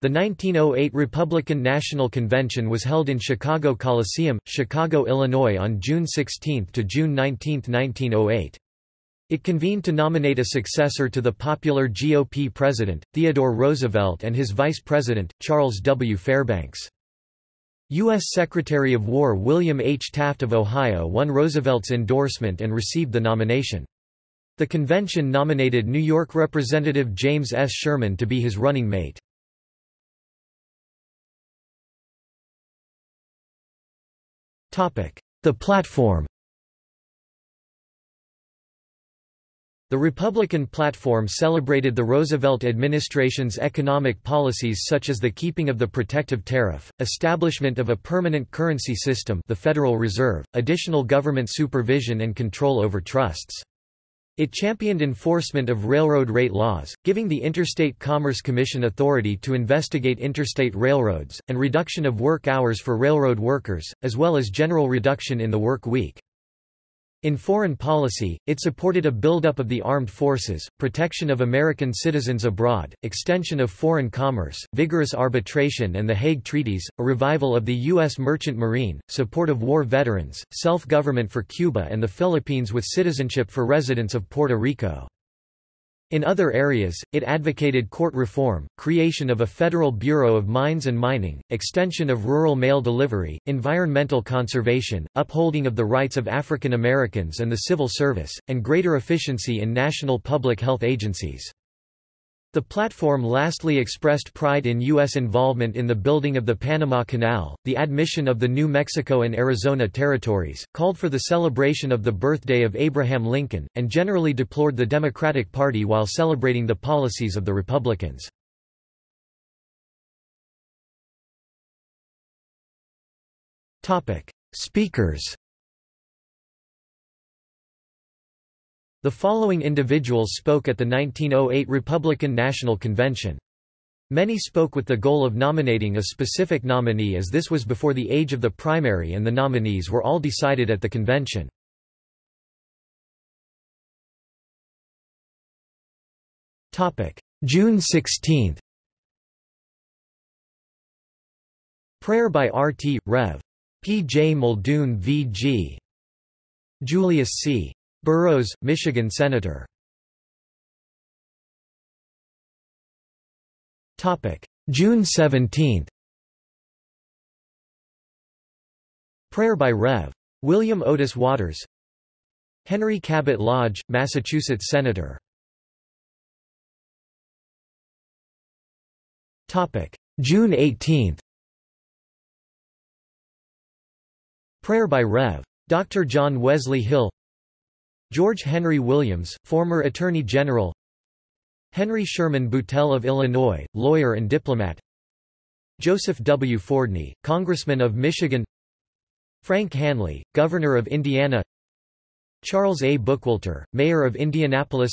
The 1908 Republican National Convention was held in Chicago Coliseum, Chicago, Illinois on June 16 to June 19, 1908. It convened to nominate a successor to the popular GOP president, Theodore Roosevelt and his vice president, Charles W. Fairbanks. U.S. Secretary of War William H. Taft of Ohio won Roosevelt's endorsement and received the nomination. The convention nominated New York Representative James S. Sherman to be his running mate. The platform The Republican platform celebrated the Roosevelt administration's economic policies such as the keeping of the protective tariff, establishment of a permanent currency system the Federal Reserve, additional government supervision and control over trusts. It championed enforcement of railroad rate laws, giving the Interstate Commerce Commission authority to investigate interstate railroads, and reduction of work hours for railroad workers, as well as general reduction in the work week. In foreign policy, it supported a buildup of the armed forces, protection of American citizens abroad, extension of foreign commerce, vigorous arbitration and the Hague Treaties, a revival of the U.S. merchant marine, support of war veterans, self-government for Cuba and the Philippines with citizenship for residents of Puerto Rico. In other areas, it advocated court reform, creation of a federal Bureau of Mines and Mining, extension of rural mail delivery, environmental conservation, upholding of the rights of African Americans and the civil service, and greater efficiency in national public health agencies. The platform lastly expressed pride in U.S. involvement in the building of the Panama Canal, the admission of the New Mexico and Arizona territories, called for the celebration of the birthday of Abraham Lincoln, and generally deplored the Democratic Party while celebrating the policies of the Republicans. Speakers The following individuals spoke at the 1908 Republican National Convention. Many spoke with the goal of nominating a specific nominee as this was before the age of the primary and the nominees were all decided at the convention. June 16 Prayer by R.T. Rev. P. J. Muldoon V.G. Julius C. Burrows, Michigan Senator. June 17 Prayer by Rev. William Otis Waters Henry Cabot Lodge, Massachusetts Senator June 18 Prayer by Rev. Dr. John Wesley Hill George Henry Williams, former Attorney General Henry Sherman Boutell of Illinois, lawyer and diplomat Joseph W. Fordney, Congressman of Michigan Frank Hanly, Governor of Indiana Charles A. Bookwalter, Mayor of Indianapolis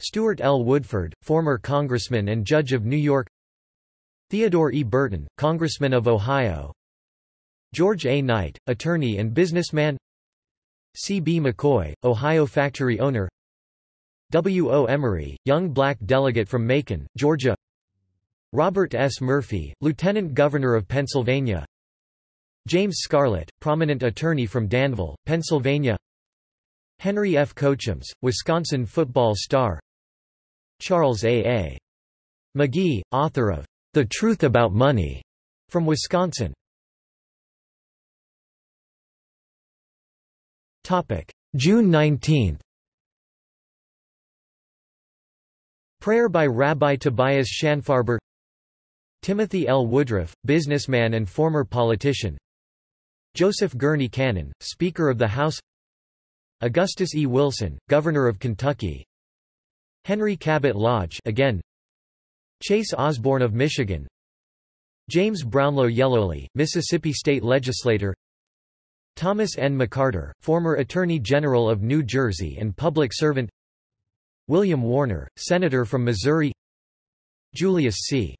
Stewart L. Woodford, former Congressman and Judge of New York Theodore E. Burton, Congressman of Ohio George A. Knight, attorney and businessman C. B. McCoy, Ohio factory owner W. O. Emory, young black delegate from Macon, Georgia Robert S. Murphy, Lieutenant Governor of Pennsylvania James Scarlett, prominent attorney from Danville, Pennsylvania Henry F. Cochems, Wisconsin football star Charles A. A. McGee, author of The Truth About Money, from Wisconsin June 19 Prayer by Rabbi Tobias Schanfarber Timothy L. Woodruff, businessman and former politician. Joseph Gurney Cannon, Speaker of the House. Augustus E. Wilson, Governor of Kentucky. Henry Cabot Lodge again. Chase Osborn of Michigan. James Brownlow Yellowly, Mississippi State Legislator Thomas N. McCarter, former Attorney General of New Jersey and public servant William Warner, Senator from Missouri Julius C.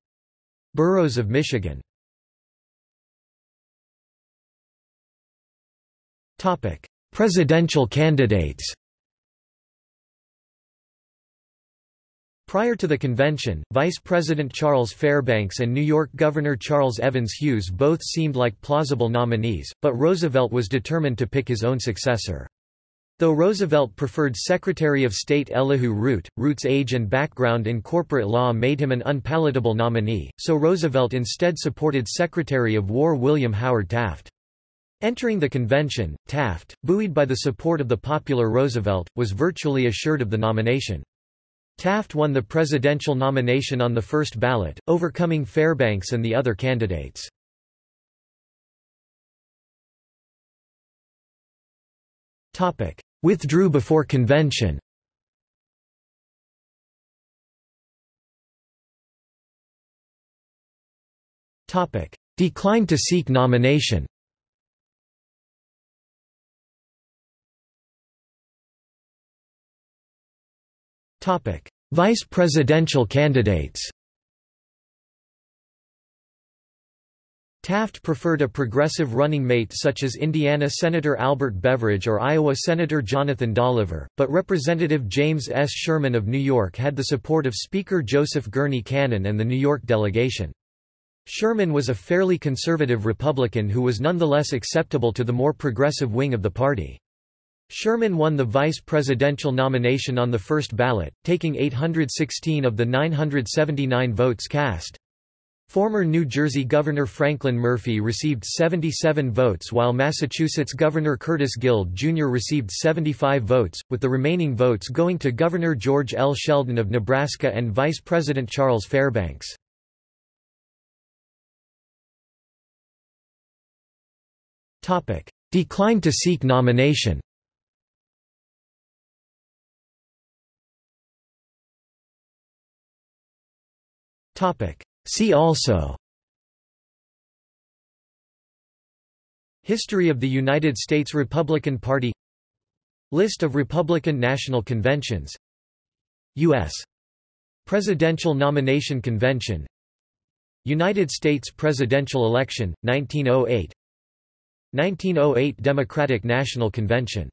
Burrows of Michigan Presidential candidates Prior to the convention, Vice President Charles Fairbanks and New York Governor Charles Evans Hughes both seemed like plausible nominees, but Roosevelt was determined to pick his own successor. Though Roosevelt preferred Secretary of State Elihu Root, Root's age and background in corporate law made him an unpalatable nominee, so Roosevelt instead supported Secretary of War William Howard Taft. Entering the convention, Taft, buoyed by the support of the popular Roosevelt, was virtually assured of the nomination. Taft won the presidential nomination on the first ballot, overcoming Fairbanks and the other candidates. Withdrew before convention. Declined to seek nomination Vice presidential candidates Taft preferred a progressive running mate such as Indiana Senator Albert Beveridge or Iowa Senator Jonathan Dolliver, but Representative James S. Sherman of New York had the support of Speaker Joseph Gurney Cannon and the New York delegation. Sherman was a fairly conservative Republican who was nonetheless acceptable to the more progressive wing of the party. Sherman won the vice presidential nomination on the first ballot, taking 816 of the 979 votes cast. Former New Jersey Governor Franklin Murphy received 77 votes while Massachusetts Governor Curtis Guild Jr. received 75 votes, with the remaining votes going to Governor George L. Sheldon of Nebraska and Vice President Charles Fairbanks. Declined to seek nomination See also. History of the United States Republican Party. List of Republican National Conventions. U.S. Presidential Nomination Convention. United States Presidential Election, 1908 1908 Democratic National Convention